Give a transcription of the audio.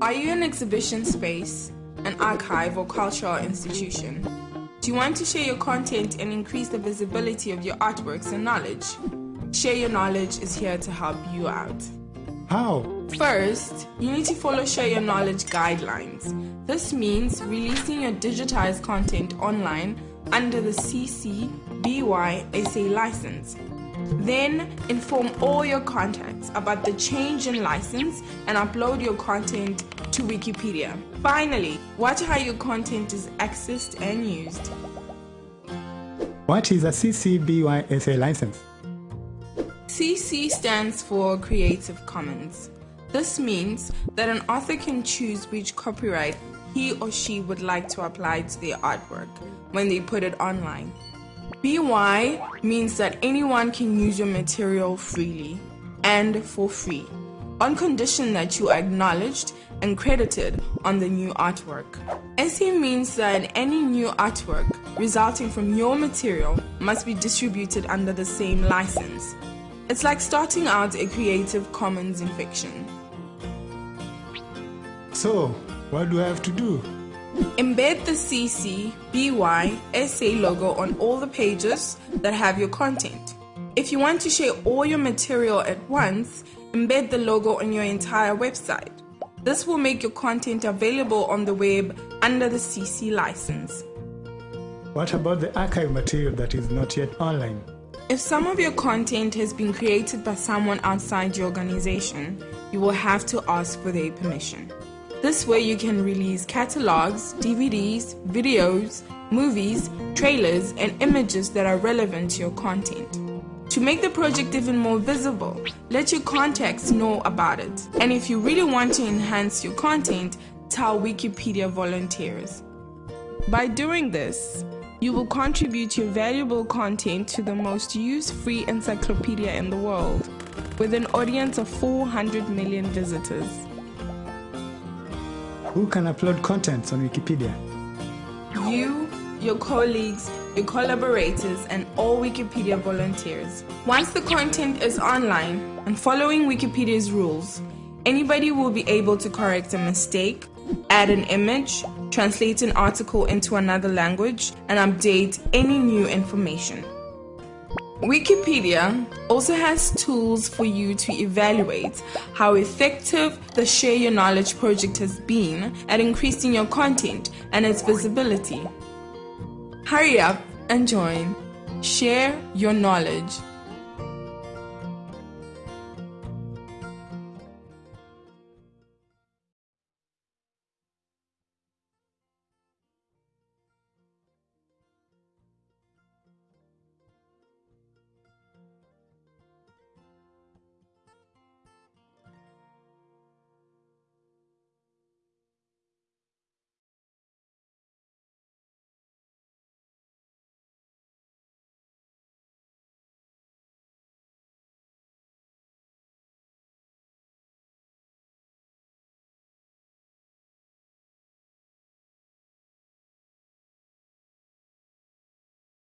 Are you an exhibition space, an archive, or cultural institution? Do you want to share your content and increase the visibility of your artworks and knowledge? Share Your Knowledge is here to help you out. How? First, you need to follow Share Your Knowledge guidelines. This means releasing your digitized content online under the CC BY SA license. Then inform all your contacts about the change in license and upload your content to Wikipedia. Finally, watch how your content is accessed and used. What is a CC BY SA license? CC stands for Creative Commons. This means that an author can choose which copyright he or she would like to apply to their artwork when they put it online. BY means that anyone can use your material freely and for free, on condition that you are acknowledged and credited on the new artwork. SA means that any new artwork resulting from your material must be distributed under the same license. It's like starting out a Creative Commons in fiction. So, what do I have to do? Embed the CC BY SA logo on all the pages that have your content. If you want to share all your material at once, embed the logo on your entire website. This will make your content available on the web under the CC license. What about the archive material that is not yet online? If some of your content has been created by someone outside your organization, you will have to ask for their permission. This way, you can release catalogs, DVDs, videos, movies, trailers, and images that are relevant to your content. To make the project even more visible, let your contacts know about it. And if you really want to enhance your content, tell Wikipedia volunteers. By doing this, you will contribute your valuable content to the most used free encyclopedia in the world, with an audience of 400 million visitors. Who can upload contents on Wikipedia? You, your colleagues, your collaborators, and all Wikipedia volunteers. Once the content is online and following Wikipedia's rules, anybody will be able to correct a mistake, add an image, translate an article into another language, and update any new information. Wikipedia also has tools for you to evaluate how effective the Share Your Knowledge project has been at increasing your content and its visibility. Hurry up and join. Share your knowledge.